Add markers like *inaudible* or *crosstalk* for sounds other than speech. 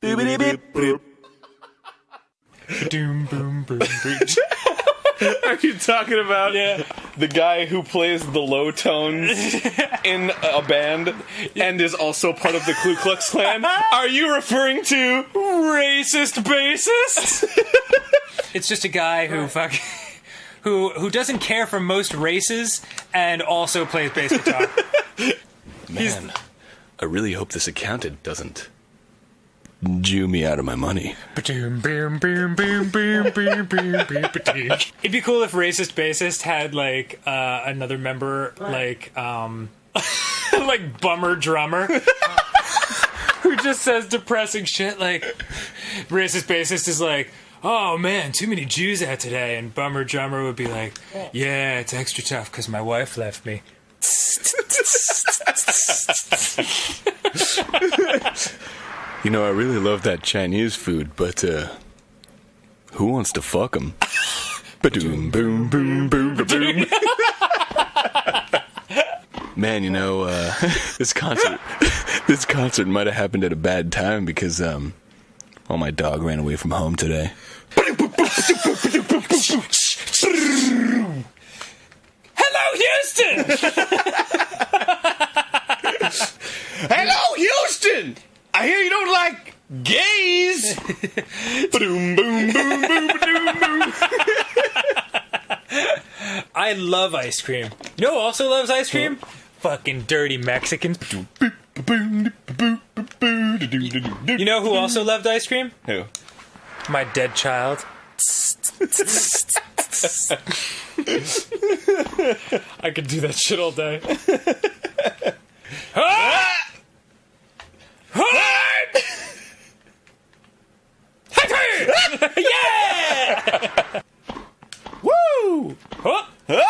Doom, boom, boom, boom. Are you talking about Yeah. the guy who plays the low tones *laughs* in a band and is also part of the Ku Klux Klan? *laughs* Are you referring to Racist bassist. *laughs* it's just a guy who fuck, who who doesn't care for most races and also plays bass guitar. Man, I really hope this accountant doesn't Jew me out of my money. *laughs* It'd be cool if racist bassist had like uh, another member, like um, *laughs* like bummer drummer. *laughs* who just says depressing shit like racist bassist is like oh man too many jews out today. And bummer drummer would be like yeah. It's extra tough because my wife left me. You know, I really love that Chinese food, but uh who wants to fuck him? *laughs* Ba-doom, boom, boom, boom, boom. *laughs* Man, you know, uh, *laughs* this concert, this concert might have happened at a bad time because, um, well, my dog ran away from home today. hello Houston Hello, Houston! I hear you don't like gays! *laughs* Ba-doom, boom, boom, boom, boom. *laughs* I love ice cream. You know who also loves ice cream? Fucking dirty Mexicans. You know who also loved ice cream? Who? My dead child. *laughs* I could do that shit all day. Ah! 어? 어?